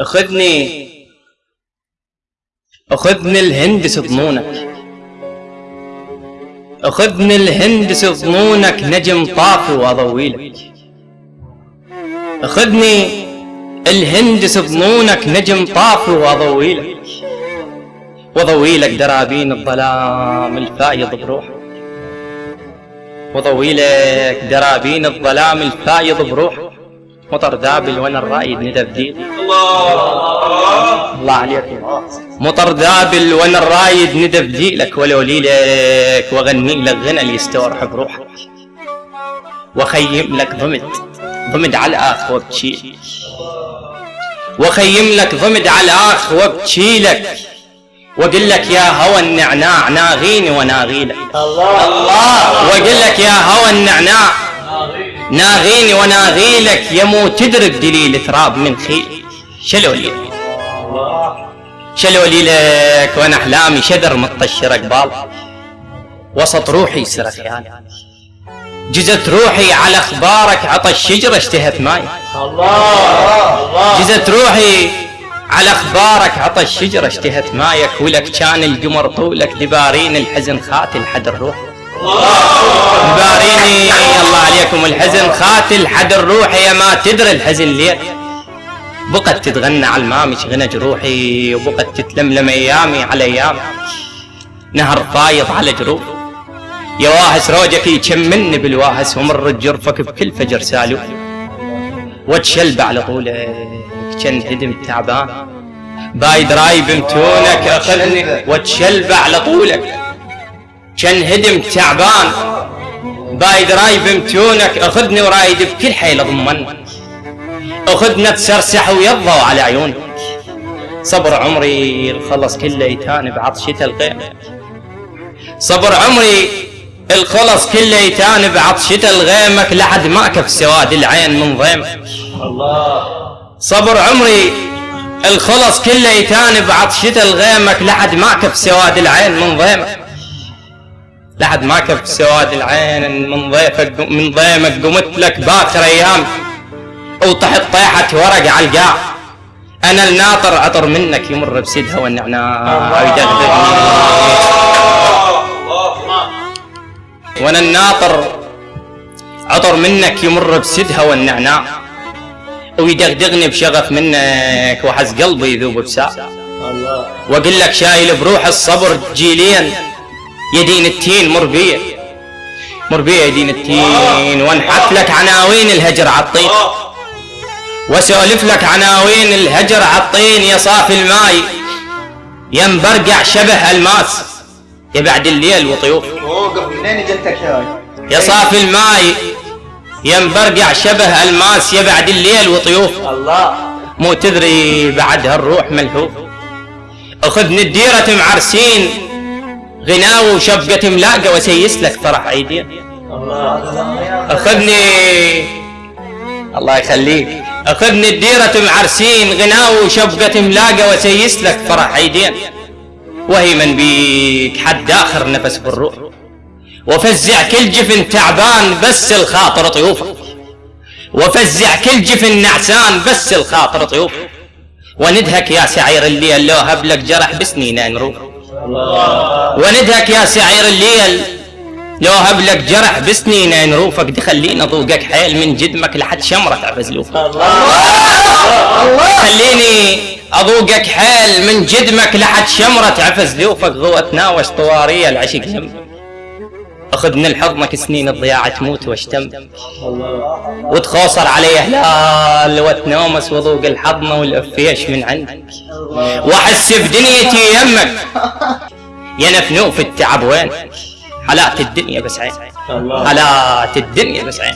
أخذني. أخذني الهندس ضمونك أخذني الهندس ضمونك نجم طافي وأضويلك. أخذني الهندس ضمونك نجم طافي وأضويلك. وأضويلك درابين الظلام الفايض بروحك. وضويلك درابين الظلام الفايض بروحك. مطر دابل وأنا الرايد ندى بديل الله الله عليك. مطر دابل وأنا الرايد ندى بديلك ولو ليلك واغني لك غنى اللي يستورح بروحك. واخيم لك ضمد ضمد على الاخ وابتشيل واخيم لك ضمد على الاخ وابتشيلك واقول لك. يا هوى النعناع ناغيني وناغيلك الله الله. واقول لك يا هوى النعناع. ناغيني وناغيلك يا مو تدرك دليل تراب من خيل شلو لي شلو لي لك وأنا احلامي شذر مطشر قبال وسط روحي سر خيالي جزت روحي على أخبارك عطى الشجرة اشتهت ماي. الله جزت روحي على أخبارك عطى الشجرة اشتهت مايك ولك كان القمر طولك دبارين الحزن خاتل حد الروح دباريني عليكم الحزن خاتل حد الروح يا ما تدري الحزن ليه بقت تتغنى على المامش غنى جروحي وبقت تتلملم أيامي على ايامي نهر فايض على جروح. يا واهس روجك يشمني بالواهس ومر جرفك بكل فجر سالو. وتشلب على طولك كأن هدم تعبان. بايد راي بمتونك اخذني وتشلب على طولك كأن هدم تعبان. بايد راي بمتونك أخذني ورايد بكل حيل ضمن اخذنا تسرسح ويضوا على عيونك. صبر عمري الخلص كله يتان بعطشة الغيم صبر عمري الخلص كله يتان بعطشة الغيمك لحد ما كف سواد العين من ضيمك. الله صبر عمري الخلص كله يتان بعطشة الغيمك لحد ما كف سواد العين من ضيمك. لحد ما كف سواد العين من ضيفك من ضيمك قمت لك باخر أيام. وطحت طيحة ورق على القاع. أنا الناطر عطر منك يمر بسدها والنعناع ويدغدغني. وأنا الناطر عطر منك يمر بسدها والنعناع ويدغدغني بشغف منك وحز قلبي يذوب بساعة وأقول لك شايل بروح الصبر جيلين. يدين التين مر بيه مر بيه يدين التين وانحت لك عناوين الهجر عالطين واسولف لك عناوين الهجر عالطين يا صافي الماي. يا مبرقع شبه الماس يا بعد الليل وطيوف يا صافي الماي يا مبرقع شبه الماس يا بعد الليل وطيوف الله. مو تدري بعد هالروح ملهوف أخذني الديرة معرسين غناوي وشبقة ملاقة وسيس لك فرح عيدين اخذني الله يخليك. أخذني الديرة معرسين غناوي وشبقة ملاقة وسيس لك فرح عيدين وهي من بيك حد آخر نفس بالروح. وفزع كل جفن تعبان بس الخاطر طيوفه وفزع كل جفن نعسان بس الخاطر طيوفه وندهك يا سعير الليل لو هبلك جرح بسنين نروح وندهك يا سعير الليل لو هبلك جرح بسنين نروفك دخلينا ضوقك حيل من جدمك لحد شمرة عفزلوف خليني اضوقك حيل من جدمك لحد شمرة عفزلوفك ضوء تناوش طوارية العشق. هم اخذ من حضنك سنين الضياع تموت واشتم. وتخوصر علي هلال وتنومس وذوق الحضنة والأفيش من عندك. واحس بدنيتي يمك. يا نفنوف التعب وين حالات الدنيا بس عين. حالات الدنيا بس عين.